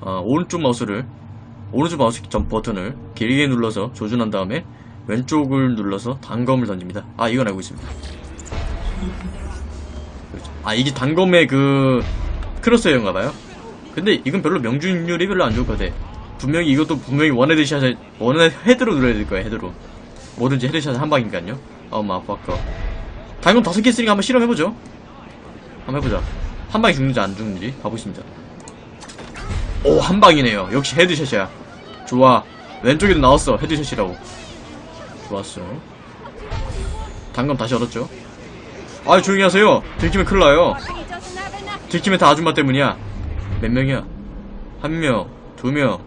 어, 오른쪽 마우스를 오른쪽 마우스 점 버튼을 길게 눌러서 조준한 다음에 왼쪽을 눌러서 단검을 던집니다. 아 이건 알고 있습니다. 그렇죠. 아 이게 단검의 그 crosshair인가봐요. 근데 이건 별로 명중률이 별로 안 좋을 것 같아. 분명히 이것도 분명히 원헤드 샷을 원헤드 head로 눌러야 될 거야 헤드로. 뭐든지 headshot 한 방이니까요. 어마 아까 단검 다섯 개 쓰니까 한번 실험해보죠. 한번 해보자. 한 방에 죽는지 안 죽는지 가보겠습니다. 오, 한 방이네요. 역시 헤드샷이야. 좋아. 왼쪽에도 나왔어. 헤드샷이라고. 좋았어. 단검 다시 얻었죠. 아, 조용히 하세요. 들키면 큰일 나요. He doesn't have enough. 들키면 다 아줌마 때문이야. 몇 명이야? 한 명, 두 명,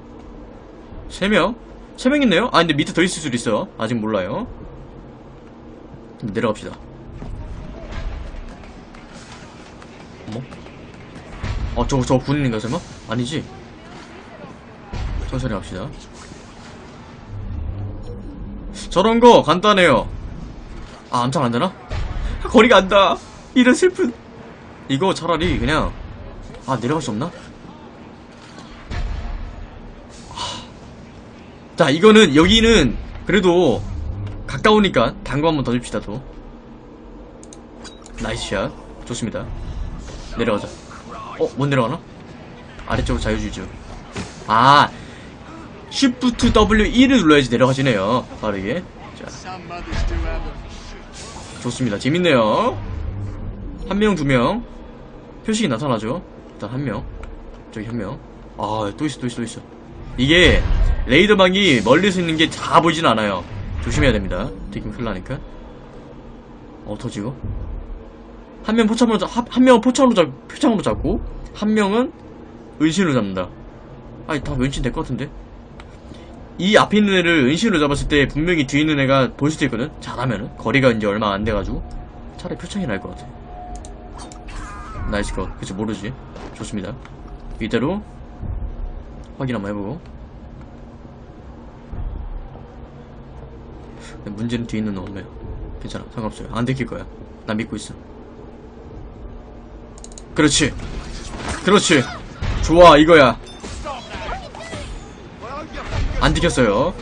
세 명? 세 명 있네요? 아, 근데 밑에 더 있을 수도 있어. 아직 몰라요. 내려갑시다. 어머? 어, 저거, 저거 군인인가, 설마? 아니지? 천천히 갑시다. 저런 거 간단해요. 아, 암살 안 되나? 거리가 안 닿아. 이런 슬픈. 이거 차라리 그냥, 아, 내려갈 수 없나? 하. 자, 이거는, 여기는, 그래도, 가까우니까, 단검 한번 던집시다, 또. nice shot. 좋습니다. 내려가자. 어, 못 내려가나? 아래쪽으로 자유주의죠. 아, Shift W 1을 눌러야지 내려가지네요. 빠르게. 자. 좋습니다. 재밌네요. 한 명, 두 명. 표식이 나타나죠. 일단 한 명. 저기 한 명. 아, 또 있어, 또 있어, 또 있어. 이게, 레이더망이 멀리서 있는 게 다 보이진 않아요. 조심해야 됩니다. 되게 큰일 나니까. 어, 터지고. 한 명 포착으로, 잡, 한- 한 명은 포착으로 잡, 표창으로 잡고, 한 명은 은신으로 잡는다. 아니, 다 은신 될 것 같은데? 이 앞에 있는 애를 은신으로 잡았을 때 분명히 뒤에 있는 애가 보일 수도 있거든? 잘하면은. 거리가 이제 얼마 안 돼가지고. 차라리 표창이 나을 것 같아. nice cut. 그치, 모르지. 좋습니다. 이대로 확인 한번 해보고. 문제는 뒤에 있는 놈이에요. 괜찮아. 상관없어요. 안 들킬 거야. 나 믿고 있어. 그렇지. 그렇지. 좋아, 이거야. 안 들켰어요.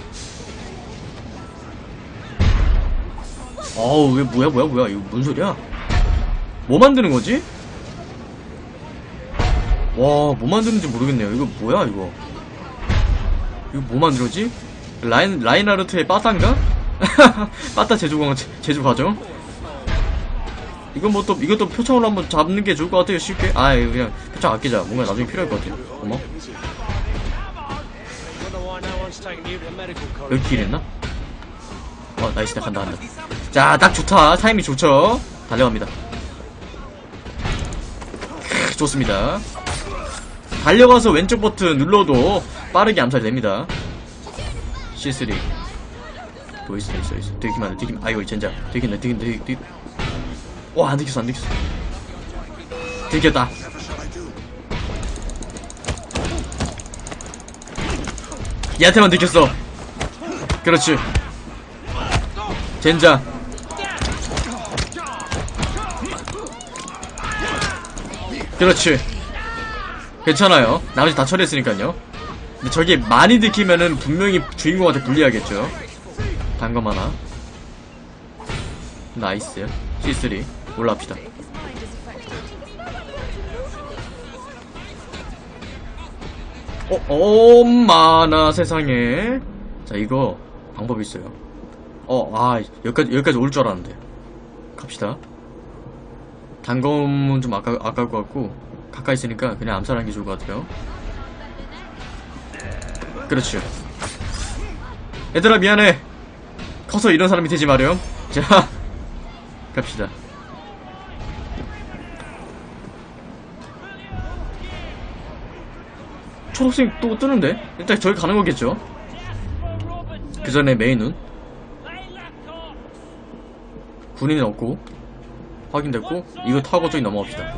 어우, 왜, 뭐야, 뭐야, 뭐야. 이거 뭔 소리야? 뭐 만드는 거지? 와, 뭐 만드는지 모르겠네요. 이거 뭐야, 이거? 이거 뭐 만들었지? 라인, 라인하르트의 빠따인가? 빠따 제조, 제조 과정? 이건 뭐 또, 이것도 표창으로 한번 잡는 게 좋을 것 같아요, 쉽게. 아, 그냥 표창 아끼자. 뭔가 나중에 필요할 것 같아요. Wonder 여기 길 있나? 어, nice, 나 간다, 간다. 자, 딱 좋다. 타이밍 좋죠? 달려갑니다. 크, 좋습니다. 달려가서 왼쪽 버튼 눌러도 빠르게 암살이 됩니다. C3. 또 있어, 있어, 있어. 안 돼, 들키면, 아이고, 젠장. 들킨다, 들킨다, 들킨다, 들킨다. 와, 안 들켰어, 안 들켰어. 들켰다. 얘한테만 들켰어. 그렇지. 젠장. 그렇지. 괜찮아요. 나머지 다 처리했으니까요. 근데 저게 많이 들키면은 분명히 주인공한테 불리하겠죠. 단검 하나. nice. C3. 올라갑시다. 어, 엄마나 세상에. 자, 이거 방법이 있어요. 어, 아, 여기까지, 여기까지 올 줄 알았는데. 갑시다. 단검은 좀 아까, 아까울 것 같고, 가까이 있으니까 그냥 암살하는 게 좋을 것 같아요. 그렇지. 얘들아, 미안해. 커서 이런 사람이 되지 마렴. 자, 갑시다. 초록색 또 뜨는데? 일단 저기 가는 거겠죠? 그 전에 메인은 군인은 없고 확인됐고 이거 타고 저기 넘어갑시다.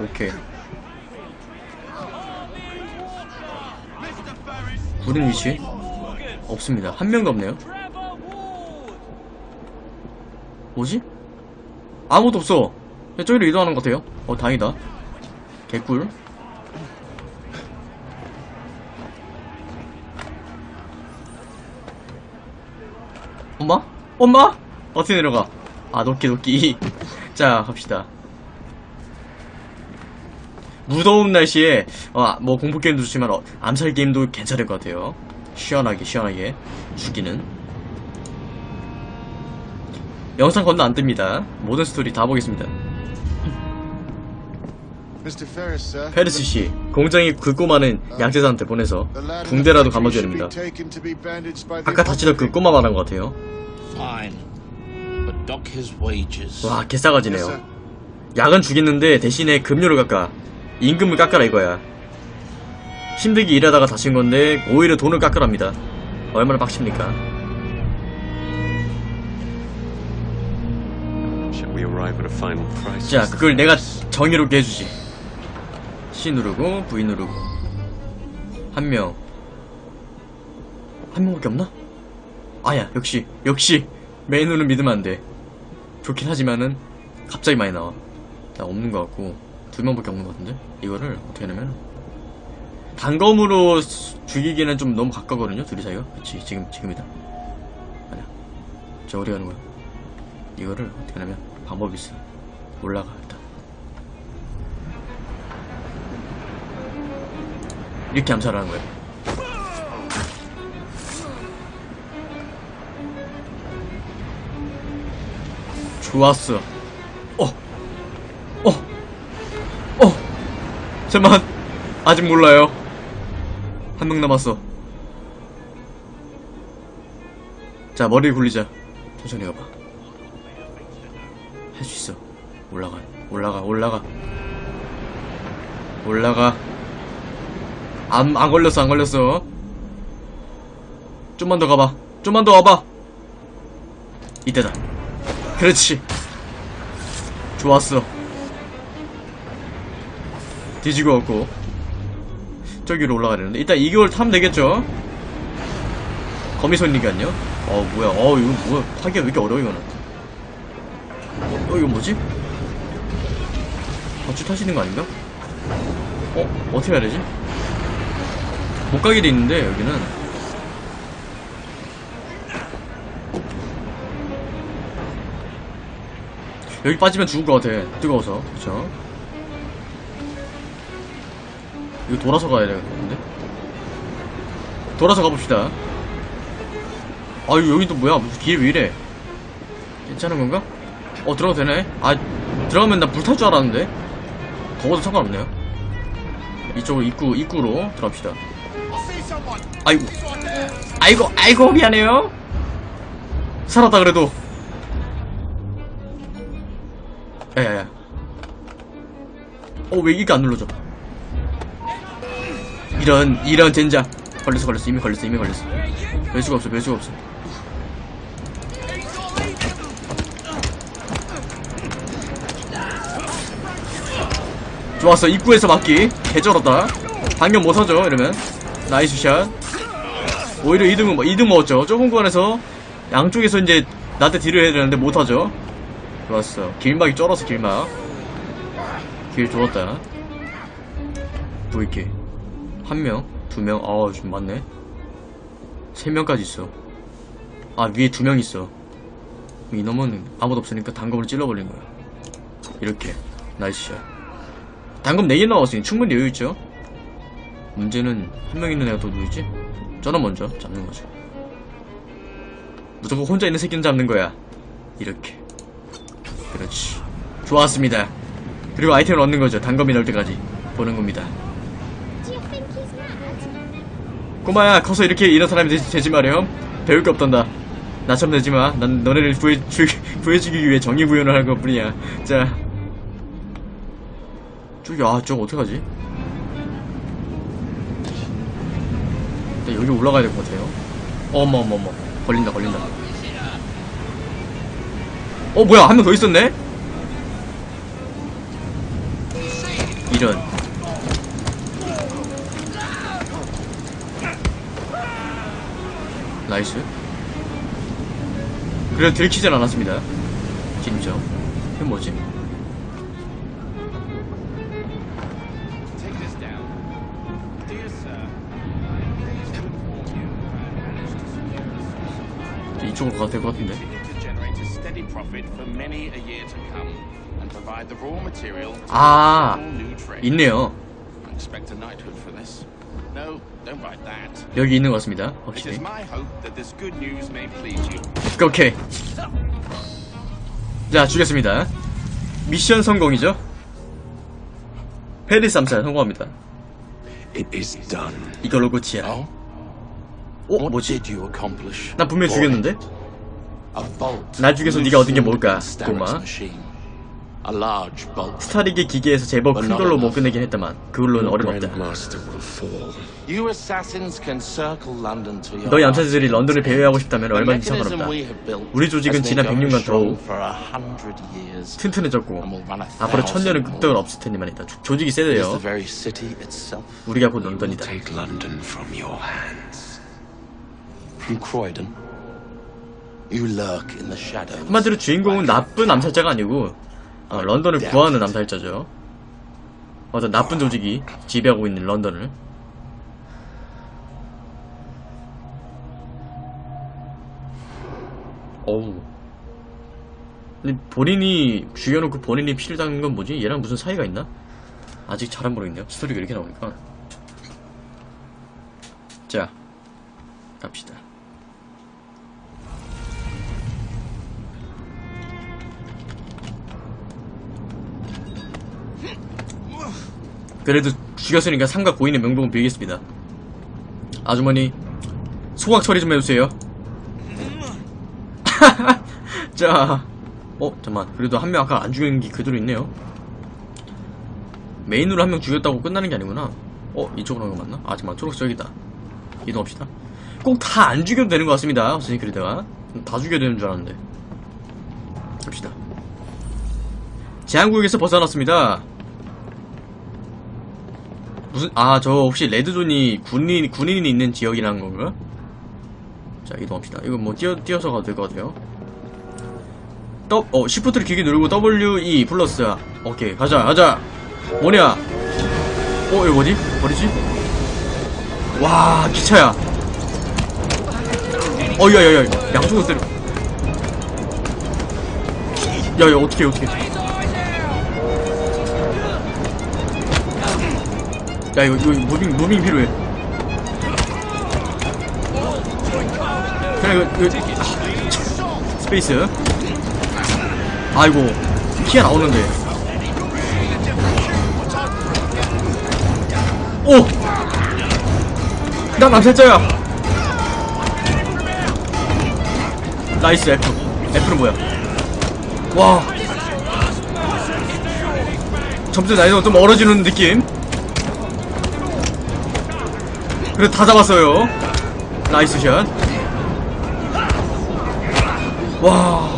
오케이. 군인 위치? 없습니다. 한 명도 없네요. 뭐지? 아무도 없어 저기로 이동하는 것 같아요 어 다행이다 개꿀. 엄마? 엄마? 어떻게 내려가? 아, 도끼, 도끼. 자, 갑시다. 무더운 날씨에, 어, 뭐, 공포 게임도 좋지만, 어, 암살 게임도 괜찮을 것 같아요. 시원하게, 시원하게. 죽이는. 영상 건너 안 뜹니다. 모든 스토리 다 보겠습니다. 페르스 씨, 공장이 그 꼬마는 양재사한테 보내서 붕대라도 감아줘야 됩니다. 아까 다치던 그 꼬마 말한 것 같아요. Fine. But dock his wages. 와, 개싸가지네요. 약은 주겠는데 대신에 급료를 깎아. 임금을 깎아라 이거야. 힘들게 일하다가 다친 건데 오히려 돈을 깎으랍니다. 얼마나 빡칩니까? Shall we arrive at a final crisis? 자, 그걸 내가 정의롭게 해주지. C 누르고 V 누르고 한 명. 한 명밖에 없나? 아야, 역시 역시 메인으로 믿으면 안 돼. 좋긴 하지만은 갑자기 많이 나와. 나 없는 것 같고 두 명밖에 없는 것 같은데 이거를 어떻게 하냐면 단검으로 수- 죽이기는 좀 너무 가까거든요 둘이 사이가. 그치 지금 지금이다. 아니야. 저 어디 가는 거야? 이거를 어떻게 하냐면 방법이 있어. 올라가 이렇게 암살하는 거예요. 좋았어. 어, 어, 어. 잠만, 아직 몰라요. 한 명 남았어. 자, 머리 굴리자. 천천히 가봐. 할 수 있어. 올라가, 올라가, 올라가. 올라가. 안, 안 걸렸어, 안 걸렸어. 좀만 더 가봐. 좀만 더 와봐. 이때다. 그렇지. 좋았어. 뒤지고 왔고. 저기로 올라가야 되는데. 일단 2개월 타면 되겠죠? 거미손이니까요. 어, 뭐야. 어, 이거 뭐야. 타기가 왜 이렇게 어려워, 이거는. 어, 이거 뭐지? 어쭈 타시는 거 아닌가? 어? 어떻게 해야 되지? 못 가게 돼 있는데, 여기는. 여기 빠지면 죽을 것 같아. 뜨거워서. 그쵸? 이거 돌아서 가야 되겠는데? 돌아서 가봅시다. 아유, 여기 또 뭐야? 무슨 길 왜 이래? 괜찮은 건가? 어, 들어가도 되네? 아, 들어가면 나 불탈 줄 알았는데? 더워도 상관없네요. 이쪽으로 입구, 입구로 들어갑시다. 아이고. 아이고, 아이고, 미안해요. 살았다, 그래도. 야야야. 어, 왜 이게 안 눌러져? 이런, 이런 젠장. 걸렸어, 걸렸어. 이미 걸렸어, 이미 걸렸어. 별 수가 없어, 별 수가 없어. 좋았어, 입구에서 맞기. 개쩔었다. 방금 못 하죠, 이러면. nice shot. 오히려 2등, 2등 먹었죠. 좁은 구간에서 양쪽에서 이제 나한테 deal을 해야 되는데 못하죠. 좋았어. 길막이 쩔었어, 길막. 길 좋았다. Vk. 한 명, 두 명, 아우, 좀 많네. 세 명까지 있어. 아, 위에 두 명 있어. 이놈은 아무도 없으니까 단검을 찔러버린 거야. 이렇게. nice shot. 단검 4개 나왔으니 충분히 여유 있죠? 문제는 한 명 있는 애가 또 누구있지? 저는 먼저 잡는 거죠. 무조건 혼자 있는 새끼는 잡는 거야. 이렇게. 그렇지. 좋았습니다. 그리고 아이템을 얻는 거죠. 단검이 나올 때까지. 보는 겁니다. 꼬마야, 커서 이렇게 이런 사람이 되지, 되지 마렴. 배울 게 없단다. 나처럼 되지 마. 난 너네를 구해, 주, 구해 주기 위해 정의 구현을 하는 것 뿐이야. 자. 저기, 아, 저거 어떡하지? 일단 여기 올라가야 될 것 같아요. 어머, 어머, 어머. 걸린다, 걸린다. 어, 뭐야. 한 명 더 있었네? 이런. 나이스. 그래도 들키진 않았습니다. 진짜. 이건 뭐지? 이쪽으로 가도 것 그 같은데. 아, 있네요. 여기 있는 것 같습니다. 확실히. 오케이. 자, 죽였습니다. 미션 성공이죠? 페리스 암살 성공합니다. 이걸로 고치야. Oh? 어, What 뭐지? did you accomplish? 나 분명히 죽였는데? 날 죽여서 네가 얻은 게 뭘까, 꼬마? Starrick's machine. A large bolt. 스타릭의 기계에서 제법 큰 걸로 못 끝내긴 했다만 그걸로는 어림없다. 너희. 암살자들이 런던을 배회하고 싶다면 얼마든지 상관없다. 우리 조직은 지난 100년간 going strong 더욱. 튼튼해졌고 앞으로 천년은 more. 없을 테니만 있다. 조- 조직이 세대요. 우리가 곧 런던이다. 한마디로 주인공은 나쁜 암살자가 아니고 어, 런던을 구하는 암살자죠. 어떤 나쁜 조직이 지배하고 있는 런던을. 어우. 근데 본인이 죽여놓고 본인이 피를 당한 건 뭐지? 얘랑 무슨 사이가 있나? 아직 잘안 모르겠네요. 스토리가 이렇게 나오니까. 자, 갑시다. 그래도 죽였으니까 삼각 고인의 명복은 빌겠습니다. 아주머니, 소각 처리 좀 해주세요. 자, 어, 잠만. 그래도 한 명 아까 안 죽인 게 그대로 있네요. 메인으로 한 명 죽였다고 끝나는 게 아니구나. 어, 이쪽으로 가는 거 맞나? 아, 잠만. 초록색 여기다. 이동합시다. 꼭 다 안 죽여도 되는 것 같습니다. 어스니 그리다가. 다 죽여야 되는 줄 알았는데. 갑시다. 제한구역에서 벗어났습니다. 무슨 아 저 혹시 red zone이 군인 군인이 있는 지역이라는 건가? 자 이동합시다. 이거 뭐 뛰어 뛰어서 가도 될 것 같아요. 더, 어 shift를 길게 누르고 W E 플러스 오케이 가자 가자 뭐냐? 어 이거 뭐지? 버리지? 와 기차야. 어야야야 양쪽으로 때려. 야야 어떻게 어떻게? 야 이거 이거 moving moving 필요해. 그냥 이거, 이거 아, space. 아이고 키가 나오는데. 오. 난 암살자야. nice F. F는 뭐야? 와. 점수 나이가 좀 멀어지는 느낌. 그래 다 잡았어요 nice shot 와.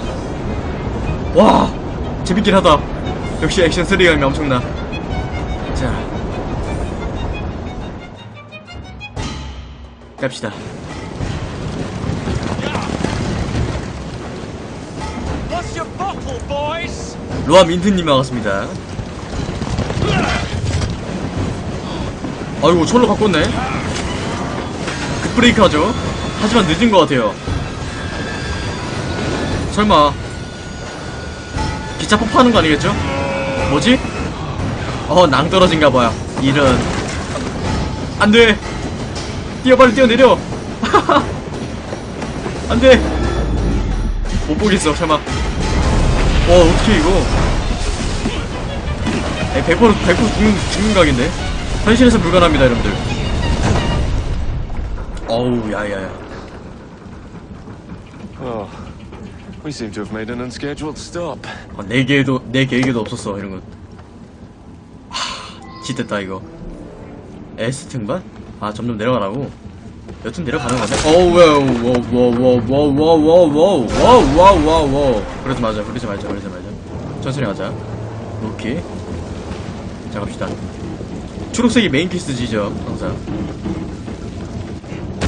와. 재밌긴 하다. 역시 액션 3가 엄청나. 자. 갑시다. 로아 민트님 반갑습니다. 아이고, 철로 바꿨네. 급브레이크 하죠. 하지만 늦은 것 같아요. 설마. 기차 폭파하는 거 아니겠죠? 뭐지? 어, 낭떨어진가봐요. 이런. 안 돼! 뛰어, 빨리 뛰어내려! 안 돼! 못 보겠어, 설마. 와, 어떻게 이거. 에, 100% 100% 죽는, 죽는 각인데? 현실에서 불가능합니다, 여러분들. 어우, 야야야. Oh, we seem to have made an unscheduled stop. 어, 내 계획도, 내 계획에도 없었어, 이런 건. 하, 짓됐다, 이거. S 등반? 아, 점점 내려가라고? 여튼 내려가는 거네. 어우, 와우, 와우, 와우, 와우, 와우, 와우, 와우, 와우, 와우, 와우, 와우. 그러지 마자, 그러지 말자, 그러지 말자. 천천히 가자. 오케이. 자, 갑시다. 초록색이 main quest지죠, 항상.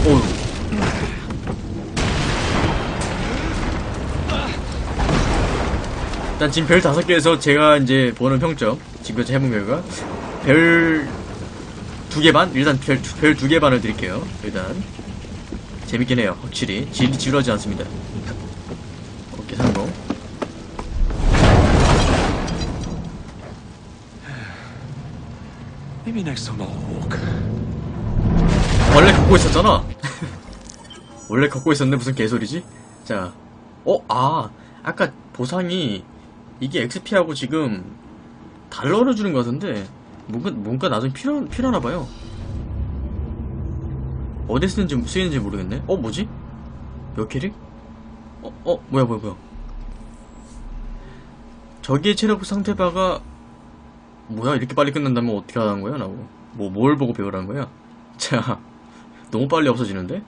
어우. 일단 지금 별 다섯 개에서 제가 이제 보는 평점 지금까지 해본 결과 별 두 개 반? 일단 별 두 개 반을 드릴게요 일단 재밌긴 해요. 확실히 지, 지루하지 않습니다. 오케이 성공. Maybe next time I'll walk. 걷고 있었잖아. 원래 걷고 있었는데 무슨 개소리지? 자, 어, 아, 아까 보상이 이게 XP하고 지금 달러를 주는 것 같은데 뭔가 뭔가 나중에 필요 필요하나 봐요. 어디 쓰는지 쓰이는지 모르겠네. 어, 뭐지? 몇 캐릭? 어, 어, 뭐야, 뭐야, 뭐야. 저기의 체력 상태 바가 뭐야 이렇게 빨리 끝난다면 어떻게 하는 거야 나고 뭐 뭘 보고 배우라는 거야? 자, 너무 빨리 없어지는데?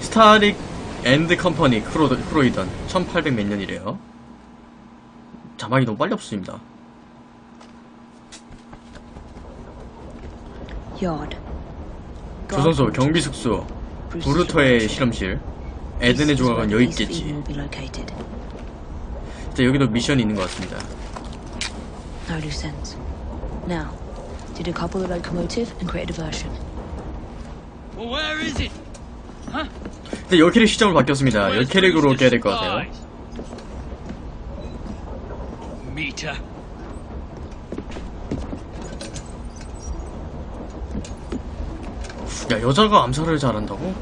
Starrick and Company 크로, 크로이던 1800 몇 년이래요. 자막이 너무 빨리 없습니다. Yard. 조선소 경비 숙소 브루터의 실험실. 에덴의 조각은 여기 있겠지 진짜 여기도 미션이 있는 것 같습니다 No loose ends. Now, to decouple the locomotive and create a diversion. Well, where is it? 근데 열 캐릭 시점으로 바뀌었습니다 열 캐릭으로 깨야 될 것 같아요 Meter. 야 여자가 암살을 잘한다고?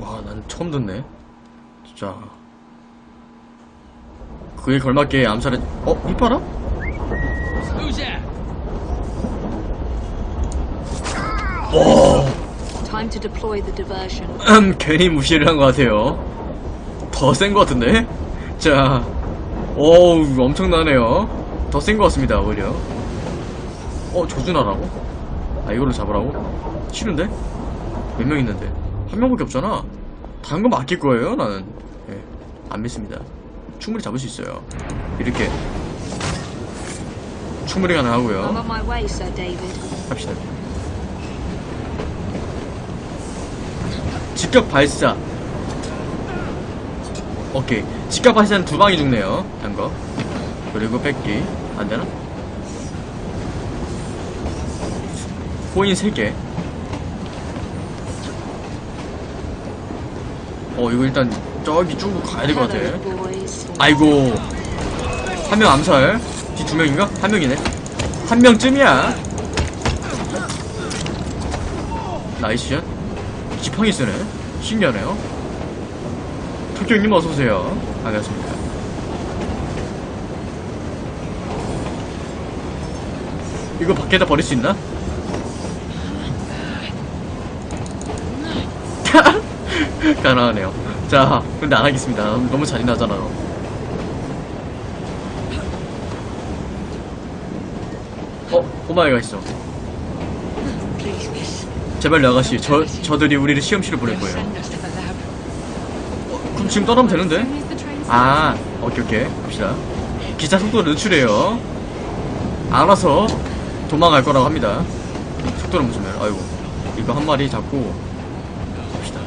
와 난 처음 듣네 진짜 그에 걸맞게 암살을 어? 이봐라? The diversion. 음, 괜히 무시를 한 것 같아요 더 센 것 같은데? 자 어우 엄청나네요 더 센 것 같습니다 오히려 어 조준하라고? 아 이걸로 잡으라고? 싫은데? 몇 명 있는데 한 명밖에 없잖아 다른 거 맡길 거예요 나는 예, 안 믿습니다 충분히 잡을 수 있어요. 이렇게 충분히 가능하고요. 합시다. 직격 발사. 오케이. 직격 발사는 두 방이 죽네요. 단거. 그리고 뺏기. 안되나? 코인 3개. 어 이거 일단 저기 쭉 가야 될 것 같아. 아이고. 한 명 암살. 뒤 두 명인가? 한 명이네. 한 명쯤이야. nice shot. 지팡이 쓰네. 신기하네요. 토끼님 어서오세요. 반갑습니다. 이거 밖에다 버릴 수 있나? 가능하네요 자 근데 안 하겠습니다 너무 잔인하잖아요 어? 꼬마애가 있어. 제발 아가씨 저, 저들이 우리를 시험실에 보낼 거예요. 그럼 지금 떠나면 되는데? 아 오케이 오케이 갑시다 기차 속도를 늦추래요 알아서 도망갈 거라고 합니다 속도를 늦추면 아이고 이거 한 마리 잡고 갑시다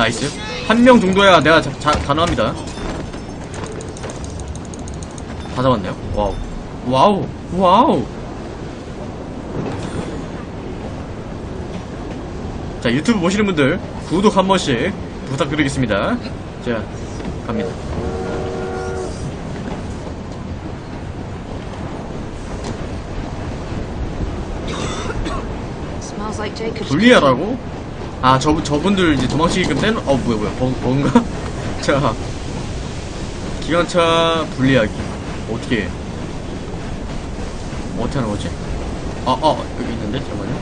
nice. 한 명 정도야 내가 자, 자, 가능합니다. 다 잡았네요. wow. wow. wow. 자 유튜브 보시는 분들 구독 한 번씩 부탁드리겠습니다. 자 갑니다. 분리하라고? 아 저, 저분들 이제 도망치게끔 떼는 어 뭐야 뭐야 버, 버그인가? 자 기관차 분리하기 어떻게 해? 어떻게 하는 거지? 아, 아 여기 있는데 잠깐만요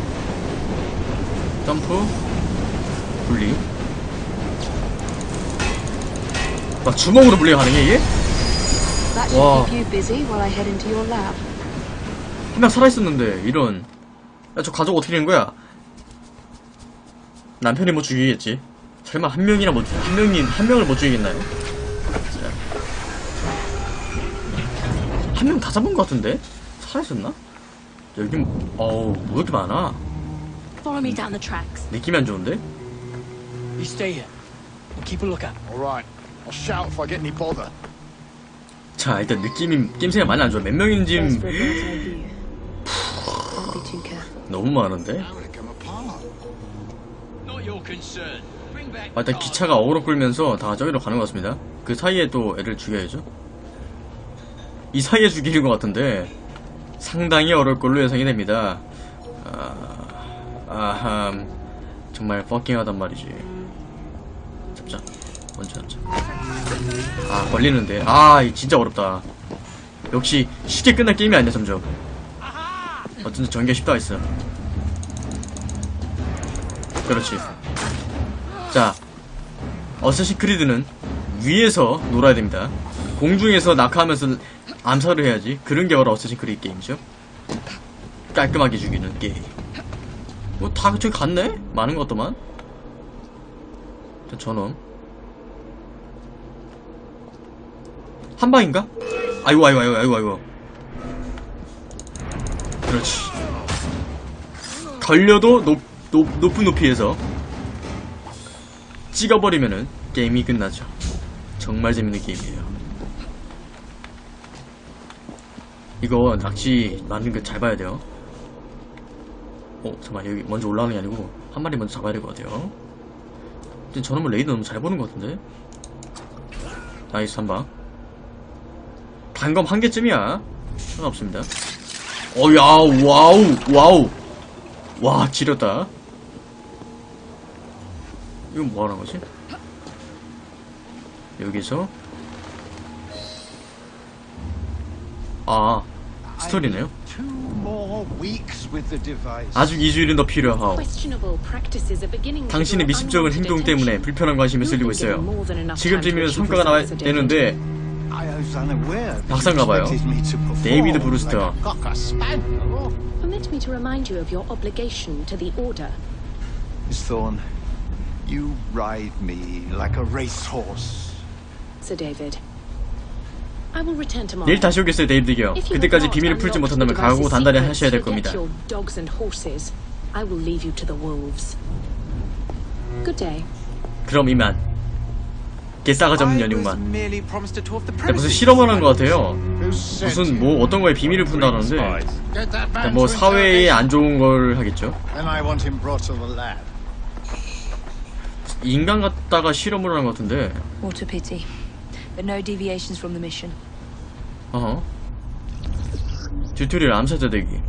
점프 분리 막 주먹으로 분리가 가능해 이게? 한명 살아있었는데 이런 야 저 가족 어떻게 된 거야? 남편이 못 죽이겠지 설마 한 명이나 못, 한 명이, 한 명을 못 죽이겠나요? 한 명 다 잡은 것 같은데? 살아있었나? 여기, 어우, 뭐 이렇게 많아? Follow me down the tracks. 느낌이 안 좋은데? You stay here. Keep a lookout. I'll shout if I get any bother. 자 일단 느낌이 게임생이 많이 안 좋아 몇 명인지. 너무 많은데 아, 일단 기차가 어그로 끌면서 다 저기로 가는 것 같습니다. 그 사이에 또 애를 죽여야죠. 이 사이에 죽이는 것 같은데 상당히 어려울 걸로 예상이 됩니다. 아, 아함. 정말 퍼킹하단 말이지. 잡자. 먼저 잡자. 아 걸리는데. 아이 진짜 어렵다. 역시 쉽게 끝날 게임이 아니야 점점. 어쩐지 전개 쉽다 했어. 그렇지 자 어쌔신 크리드는 위에서 놀아야 됩니다. 공중에서 낙하하면서 암살을 해야지 그런 게 바로 어쌔신 크리드 게임이죠. 깔끔하게 죽이는 게임. 뭐 다 저기 갔네? 많은 것 같더만. 자 전원 한 방인가? 아이고 아이고 아이고 아이고 아이고. 그렇지. 걸려도 높, 높, 높은 높이에서 찍어버리면은 게임이 끝나죠. 정말 재밌는 게임이에요. 이거 낚시 만든 거 잘 봐야 돼요. 어 잠깐만 여기 먼저 올라가는 게 아니고 한 마리 먼저 잡아야 될 것 같아요. 근데 저놈은 레이더 너무 잘 보는 것 같은데? nice 한 방. 단검 한 개쯤이야. 상관없습니다. 어야 wow wow. 와 지렸다 이건 뭐 하는 거지? 여기서 아 스토리네요. 아직 2주일은 더 필요하오 당신의 미심쩍은 unwanted 행동 때문에. 불편한 been given 있어요 more than enough 지금 time to 되면 achieve 성과가 나와야. 되는데 박사인가 봐요. 데이비드 브루스터. like a cocker spaniel. Permit me to remind you of your obligation to the Order. Miss Thorne, you ride me like a racehorse. Sir David. I will return tomorrow. 내일 다시 오겠어요 데이비드요 If you have 그때까지 비밀을 풀지 못한다면 각오 단단히 하셔야 될 겁니다 your dogs and horses. I will leave you to the wolves. Good day. 그럼 이만 tour the 야, 무슨. 실험을 한 것 같아요 무슨? 뭐 어떤 거에 비밀을 푼다는데 뭐 사회에. 안 좋은 걸 하겠죠 인간 같다가 실험을 한것 같은데 a pity. But no deviations from the mission. 어허 튜토리얼 암살자 대기